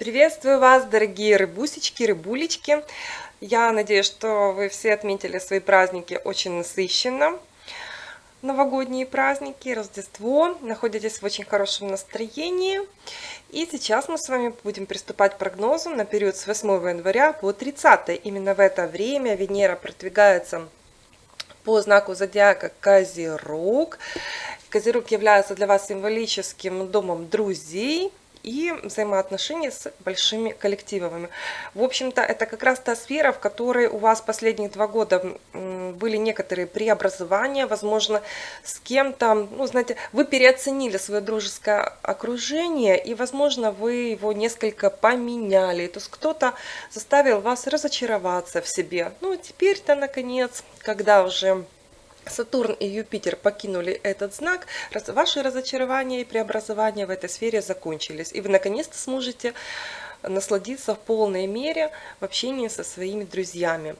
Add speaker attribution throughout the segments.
Speaker 1: Приветствую вас, дорогие рыбусечки, рыбулечки. Я надеюсь, что вы все отметили свои праздники очень насыщенно. Новогодние праздники, Рождество. Находитесь в очень хорошем настроении. И сейчас мы с вами будем приступать к прогнозу на период с 8 января по 30. Именно в это время Венера продвигается по знаку зодиака Козерог. Козерог является для вас символическим домом друзей и взаимоотношения с большими коллективами. В общем-то, это как раз та сфера, в которой у вас последние два года были некоторые преобразования, возможно, с кем-то, ну, знаете, вы переоценили свое дружеское окружение, и, возможно, вы его несколько поменяли. То есть кто-то заставил вас разочароваться в себе. Ну, теперь-то, наконец, когда уже Сатурн и Юпитер покинули этот знак, ваши разочарования и преобразования в этой сфере закончились. И вы наконец-то сможете насладиться в полной мере в общении со своими друзьями.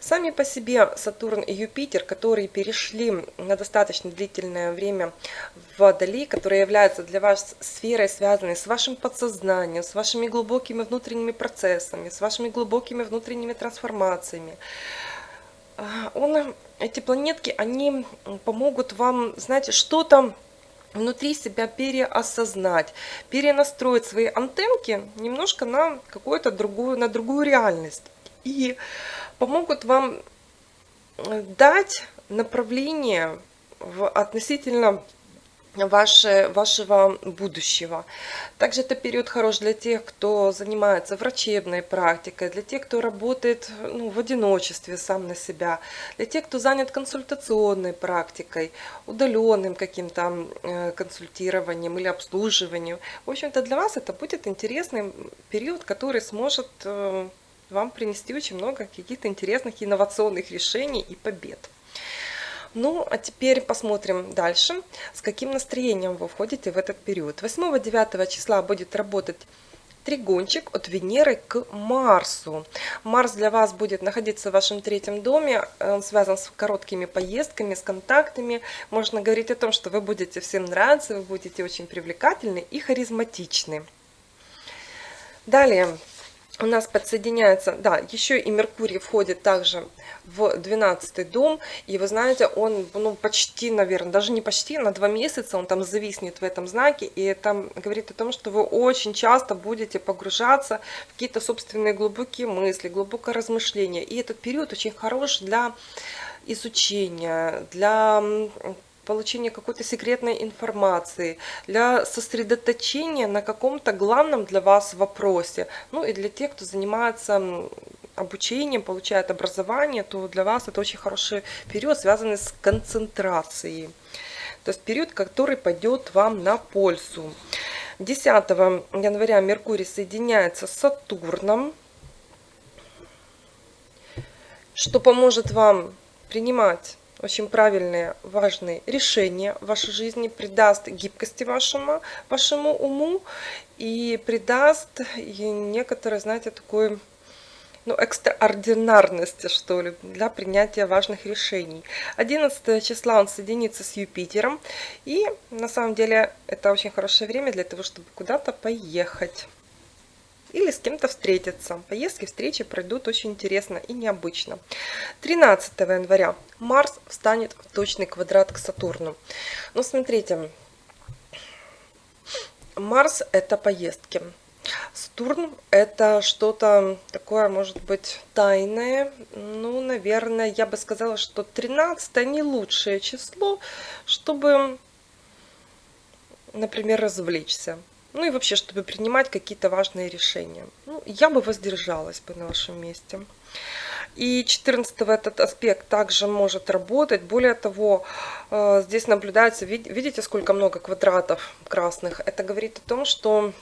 Speaker 1: Сами по себе Сатурн и Юпитер, которые перешли на достаточно длительное время в Водолей, которая является для вас сферой, связанной с вашим подсознанием, с вашими глубокими внутренними процессами, с вашими глубокими внутренними трансформациями, он эти планетки, они помогут вам, знаете, что-то внутри себя переосознать, перенастроить свои антенки немножко на какую-то другую, на другую реальность. И помогут вам э, дать направление в относительно ваше, вашего будущего. Также это период хорош для тех, кто занимается врачебной практикой, для тех, кто работает ну, в одиночестве сам на себя, для тех, кто занят консультационной практикой, удаленным каким-то э, консультированием или обслуживанием. В общем-то, для вас это будет интересный период, который сможет э, вам принести очень много каких-то интересных инновационных решений и побед. Ну, а теперь посмотрим дальше, с каким настроением вы входите в этот период. 8-9 числа будет работать тригончик от Венеры к Марсу. Марс для вас будет находиться в вашем третьем доме, он связан с короткими поездками, с контактами. Можно говорить о том, что вы будете всем нравиться, вы будете очень привлекательны и харизматичны. Далее, у нас подсоединяется, да, еще и Меркурий входит также в 12 дом, и вы знаете, он, ну, почти, наверное, даже не почти, на два месяца он там зависнет в этом знаке, и это говорит о том, что вы очень часто будете погружаться в какие-то собственные глубокие мысли, глубокое размышление, и этот период очень хорош для изучения, для получения какой-то секретной информации, для сосредоточения на каком-то главном для вас вопросе. Ну и для тех, кто занимается обучением, получает образование, то для вас это очень хороший период, связанный с концентрацией. То есть период, который пойдет вам на пользу. 10 января Меркурий соединяется с Сатурном, что поможет вам принимать очень правильные, важные решения в вашей жизни, придаст гибкости вашему, вашему уму и придаст некоторое, знаете, такой ну, экстраординарности, что ли, для принятия важных решений. 11 числа он соединится с Юпитером, и на самом деле это очень хорошее время для того, чтобы куда-то поехать или с кем-то встретиться. Поездки, встречи пройдут очень интересно и необычно. 13 января Марс встанет в точный квадрат к Сатурну. Ну, смотрите, Марс – это поездки. Сатурн – это что-то такое, может быть, тайное. Ну, наверное, я бы сказала, что 13 не лучшее число, чтобы, например, развлечься. Ну и вообще, чтобы принимать какие-то важные решения. Ну, я бы воздержалась бы на вашем месте. И 14 этот аспект также может работать. Более того, э, здесь наблюдается, видите, сколько много квадратов красных. Это говорит о том, что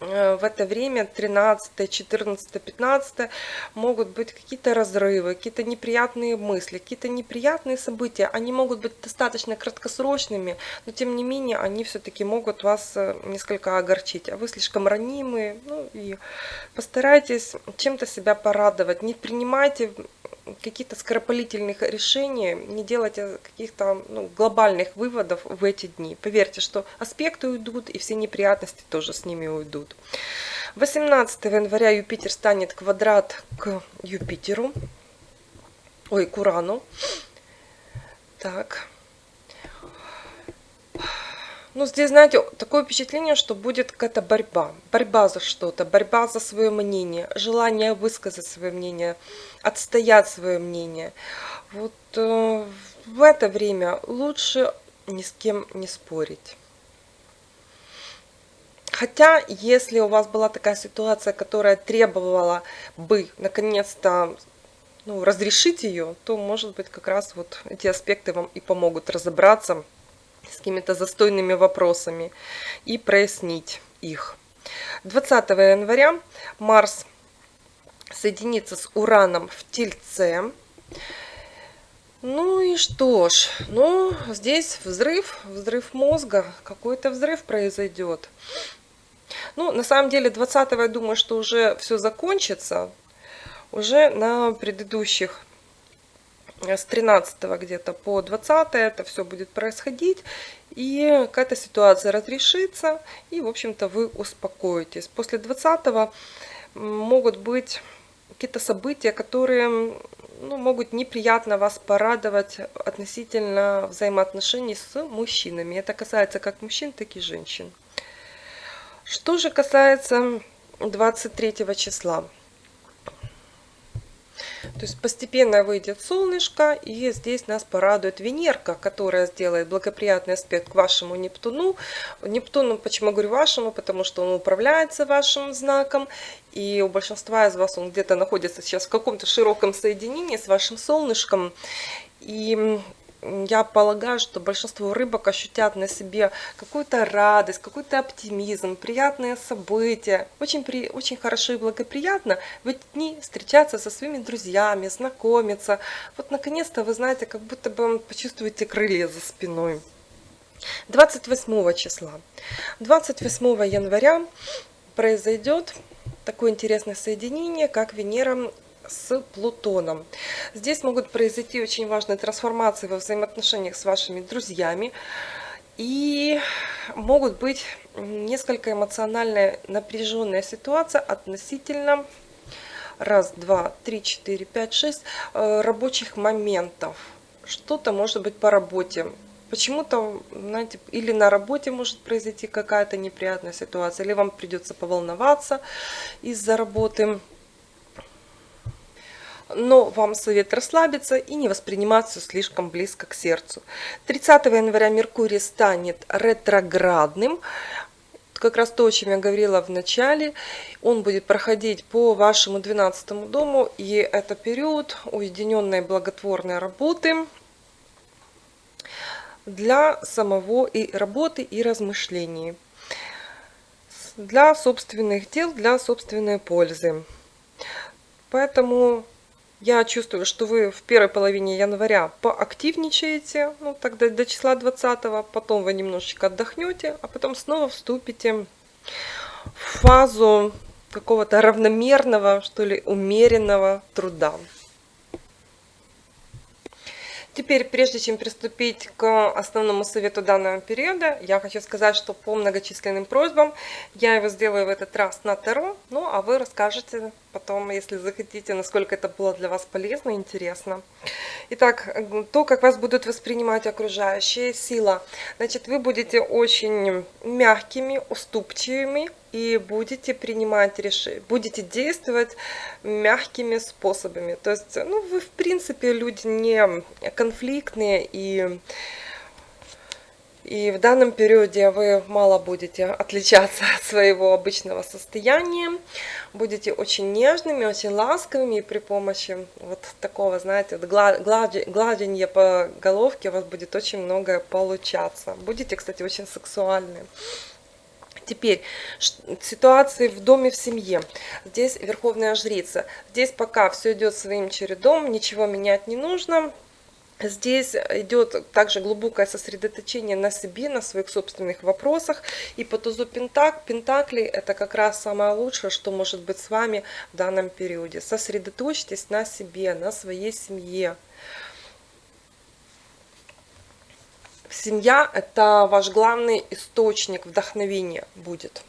Speaker 1: в это время 13, 14, 15 могут быть какие-то разрывы, какие-то неприятные мысли, какие-то неприятные события. Они могут быть достаточно краткосрочными, но тем не менее они все-таки могут вас э, несколько огорчить. А вы слишком ранимые, ну и постарайтесь чем-то себя порадовать. Не принимайте каких-то скоропалительных решений, не делайте каких-то ну, глобальных выводов в эти дни. Поверьте, что аспекты уйдут, и все неприятности тоже с ними уйдут. 18 января Юпитер станет квадрат к Юпитеру, ой, к Урану. Так. Ну, здесь, знаете, такое впечатление, что будет какая-то борьба. Борьба за что-то, борьба за свое мнение, желание высказать свое мнение, отстоять свое мнение. Вот э, в это время лучше ни с кем не спорить. Хотя, если у вас была такая ситуация, которая требовала бы наконец-то ну, разрешить ее, то, может быть, как раз вот эти аспекты вам и помогут разобраться с какими-то застойными вопросами и прояснить их. 20 января Марс соединится с Ураном в Тельце. Ну и что ж, ну здесь взрыв, взрыв мозга, какой-то взрыв произойдет. Ну, на самом деле 20 я думаю, что уже все закончится. Уже на предыдущих с 13 где-то по 20 это все будет происходить, и какая-то ситуация разрешится, и, в общем-то, вы успокоитесь. После 20 могут быть какие-то события, которые ну, могут неприятно вас порадовать относительно взаимоотношений с мужчинами. Это касается как мужчин, так и женщин. Что же касается 23 числа. То есть постепенно выйдет солнышко, и здесь нас порадует Венерка, которая сделает благоприятный аспект к вашему Нептуну. Нептуну, почему говорю вашему, потому что он управляется вашим знаком, и у большинства из вас он где-то находится сейчас в каком-то широком соединении с вашим солнышком. И я полагаю, что большинство рыбок ощутят на себе какую-то радость, какой-то оптимизм, приятные события. Очень, при, очень хорошо и благоприятно в эти дни встречаться со своими друзьями, знакомиться. Вот наконец-то вы знаете, как будто бы почувствуете крылья за спиной. 28 числа. 28 января произойдет такое интересное соединение, как Венера с Плутоном. Здесь могут произойти очень важные трансформации во взаимоотношениях с вашими друзьями. И могут быть несколько эмоционально напряженная ситуация относительно раз, два, три, четыре, пять, шесть э, рабочих моментов. Что-то может быть по работе. Почему-то, знаете, или на работе может произойти какая-то неприятная ситуация, или вам придется поволноваться из-за работы но вам совет расслабиться и не воспринимать все слишком близко к сердцу. 30 января Меркурий станет ретроградным, как раз то, о чем я говорила в начале, он будет проходить по вашему 12 дому, и это период уединенной благотворной работы для самого и работы и размышлений, для собственных дел, для собственной пользы. Поэтому я чувствую, что вы в первой половине января поактивничаете, ну тогда до числа 20, потом вы немножечко отдохнете, а потом снова вступите в фазу какого-то равномерного, что ли, умеренного труда. Теперь, прежде чем приступить к основному совету данного периода, я хочу сказать, что по многочисленным просьбам я его сделаю в этот раз на Таро, ну а вы расскажете потом, если захотите, насколько это было для вас полезно и интересно. Итак, то, как вас будут воспринимать окружающие, сила. Значит, вы будете очень мягкими, уступчивыми и будете принимать решения, будете действовать мягкими способами. То есть, ну, вы, в принципе, люди не конфликтные и и в данном периоде вы мало будете отличаться от своего обычного состояния. Будете очень нежными, очень ласковыми. И при помощи вот такого, знаете, гладения по головке у вас будет очень многое получаться. Будете, кстати, очень сексуальны. Теперь ситуации в доме, в семье. Здесь Верховная Жрица. Здесь пока все идет своим чередом, ничего менять не нужно. Здесь идет также глубокое сосредоточение на себе, на своих собственных вопросах. И по тузу Пентак, Пентакли это как раз самое лучшее, что может быть с вами в данном периоде. Сосредоточьтесь на себе, на своей семье. Семья – это ваш главный источник вдохновения будет.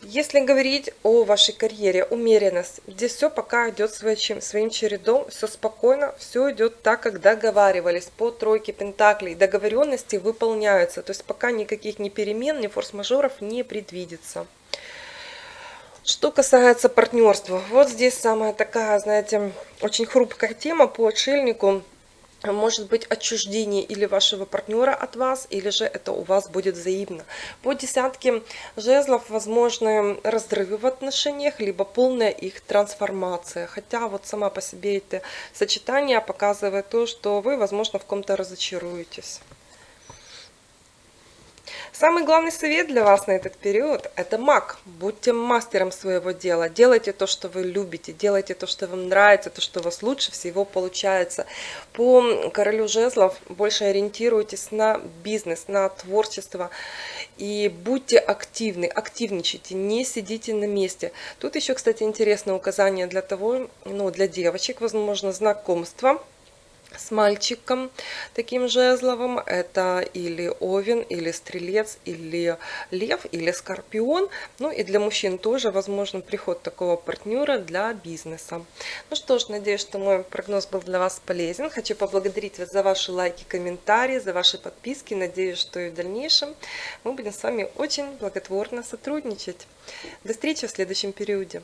Speaker 1: Если говорить о вашей карьере, умеренность, здесь все пока идет своим, чередом, все спокойно, все идет так, как договаривались по тройке пентаклей. Договоренности выполняются, то есть пока никаких ни перемен, ни форс-мажоров не предвидится. Что касается партнерства, вот здесь самая такая, знаете, очень хрупкая тема по отшельнику – может быть отчуждение или вашего партнера от вас, или же это у вас будет взаимно. По десятке жезлов возможны разрывы в отношениях, либо полная их трансформация. Хотя вот сама по себе это сочетание показывает то, что вы, возможно, в ком-то разочаруетесь. Самый главный совет для вас на этот период – это маг. Будьте мастером своего дела. Делайте то, что вы любите, делайте то, что вам нравится, то, что у вас лучше всего получается. По королю жезлов больше ориентируйтесь на бизнес, на творчество. И будьте активны, активничайте, не сидите на месте. Тут еще, кстати, интересное указание для того, ну, для девочек, возможно, знакомство – с мальчиком таким жезловым. Это или овен, или стрелец, или лев, или скорпион. Ну и для мужчин тоже возможен приход такого партнера для бизнеса. Ну что ж, надеюсь, что мой прогноз был для вас полезен. Хочу поблагодарить вас за ваши лайки, комментарии, за ваши подписки. Надеюсь, что и в дальнейшем мы будем с вами очень благотворно сотрудничать. До встречи в следующем периоде.